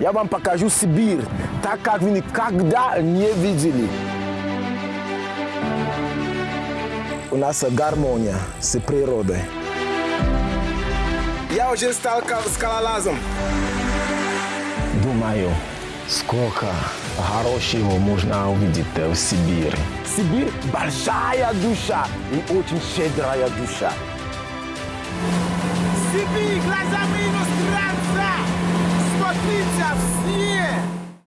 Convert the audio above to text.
Я вам покажу Сибирь, так как вы никогда не видели. У нас гармония с природой. Я уже стал скалолазом. Думаю, сколько хорошего можно увидеть в Сибири. Сибирь – большая душа и очень щедрая душа. Сибирь глазами assim.